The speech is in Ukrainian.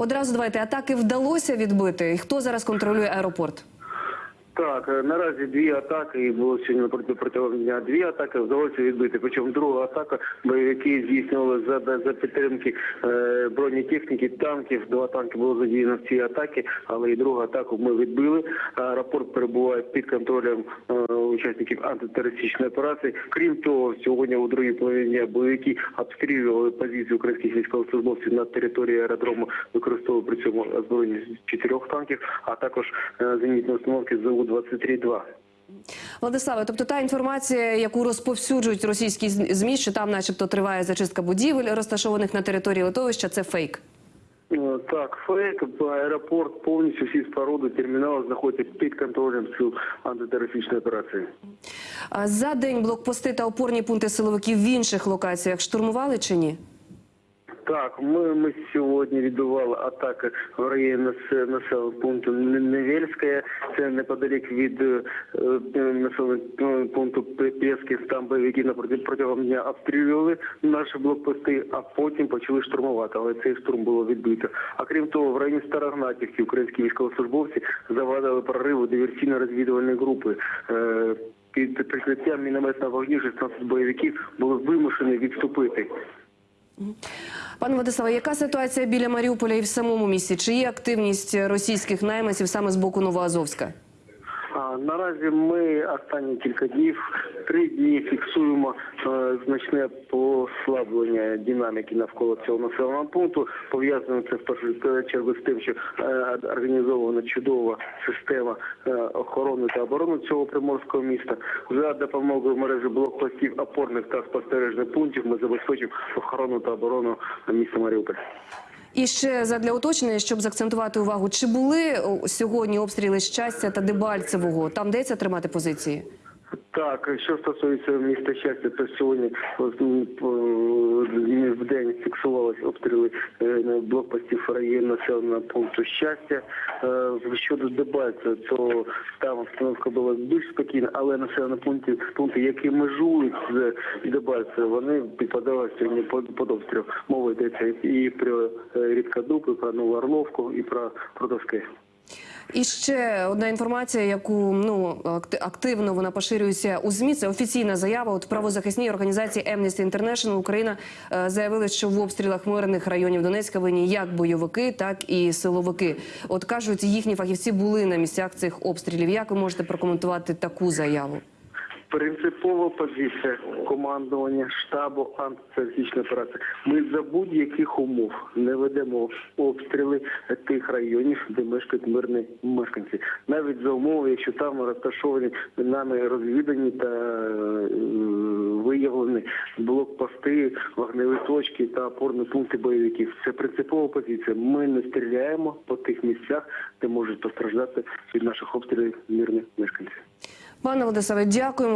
Одразу давайте атаки вдалося відбити. Хто зараз контролює аеропорт? Так, е, наразі дві атаки, і було сьогодні проти протягом дня дві атаки, вдалося відбити. Причому друга атака бойовики здійснювали за, за підтримки е, бронетехніки, танків. Два танки було задіяно в цій атаці, але і другу атаку ми відбили. Аеропорт перебуває під контролем е, учасників антитерористичної операції. Крім того, сьогодні у другій половині бойовики обстрілювали позиції українських військовослужбовців на території аеродрому, використовували при цьому озброєння чотирьох танків, а також е, зенітні установки ЗУ-23-2. Владиславе, тобто та інформація, яку розповсюджують російські змі, що там, начебто, триває зачистка будівель, розташованих на території литовища, це фейк. Е, Так, фейк, аеропорт повністю всі споруди, термінали знаходяться під контролем сил антитерористичної операції. За день блокпости та опорні пункти силовиків в інших локаціях штурмували чи ні? Так, ми, ми сьогодні відбували атаки в районі нас- населеного пункту Не- Невельське, це неподалік від е, е, населеного пункту П- Пєсків. Там бойовики протягом дня обстрілювали наші блокпости, а потім почали штурмувати. Але цей штурм було відбито. А крім того, в районі Старогнатівки українські військовослужбовці завадили прориву диверсійно-розвідувальної групи. Е, Під прикриттям мінометного вогню 16 бойовиків були вимушені відступити. Пане Владиславе, яка ситуація біля Маріуполя і в самому місті? Чи є активність російських найманців саме з боку Новоазовська? Наразі ми останні кілька днів, три дні фіксуємо е, значне послаблення динаміки навколо цього населеного пункту. Пов'язано це в першу чергу з тим, що е, організована чудова система е, охорони та оборони цього приморського міста. За допомогою мережі блокпостів, опорних та спостережних пунктів ми забезпечимо охорону та оборону міста Маріуполь. І ще задля уточнення, щоб заакцентувати увагу, чи були сьогодні обстріли щастя та Дебальцевого? Там деться тримати позиції? Так, що стосується міста щастя, то сьогодні в день фіксувалися обстріли е, блокпостів району населеного пункту щастя. Е, Щодо Дебальця, то там обстановка була більш спокійна, але населені пункти, пункти, які межують з Дебальцем, вони підпадали сьогодні під, обстріл. Мова йдеться і про е, Рідкодуб, і про Нову Орловку, і про Продовське. І ще одна інформація, яку ну акти- активно вона поширюється у змі. Це офіційна заява. От правозахисній організації Amnesty International Україна е, заявили, що в обстрілах мирних районів Донецька винні як бойовики, так і силовики. От кажуть, їхні фахівці були на місцях цих обстрілів. Як ви можете прокоментувати таку заяву? Принципова позиція командування штабу антитерористичної операції. Ми за будь-яких умов не ведемо обстріли тих районів, де мешкають мирні мешканці. Навіть за умови, якщо там розташовані нами розвідані та е, виявлені блокпости, вогневі точки та опорні пункти бойовиків. Це принципова позиція. Ми не стріляємо по тих місцях, де можуть постраждати від наших обстрілів мирні мешканці. Пане Владиславе, дякуємо.